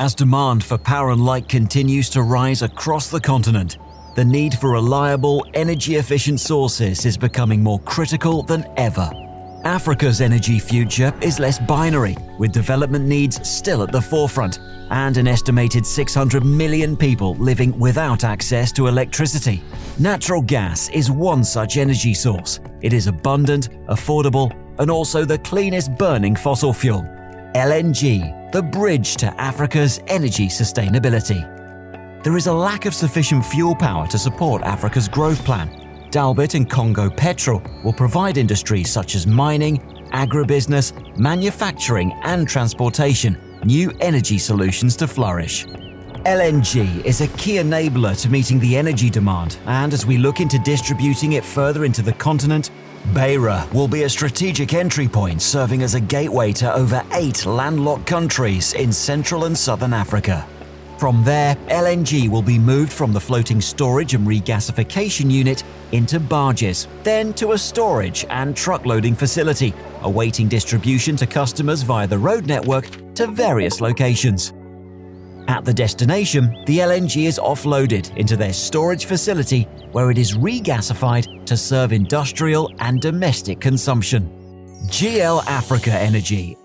As demand for power and light continues to rise across the continent, the need for reliable, energy efficient sources is becoming more critical than ever. Africa's energy future is less binary, with development needs still at the forefront, and an estimated 600 million people living without access to electricity. Natural gas is one such energy source. It is abundant, affordable, and also the cleanest burning fossil fuel. LNG, the bridge to Africa's energy sustainability. There is a lack of sufficient fuel power to support Africa's growth plan. Dalbit and Congo Petrol will provide industries such as mining, agribusiness, manufacturing, and transportation new energy solutions to flourish. LNG is a key enabler to meeting the energy demand, and as we look into distributing it further into the continent, Beira will be a strategic entry point serving as a gateway to over eight landlocked countries in Central and Southern Africa. From there, LNG will be moved from the floating storage and regasification unit into barges, then to a storage and truck loading facility, awaiting distribution to customers via the road network to various locations. At the destination, the LNG is offloaded into their storage facility where it is regasified to serve industrial and domestic consumption. GL Africa Energy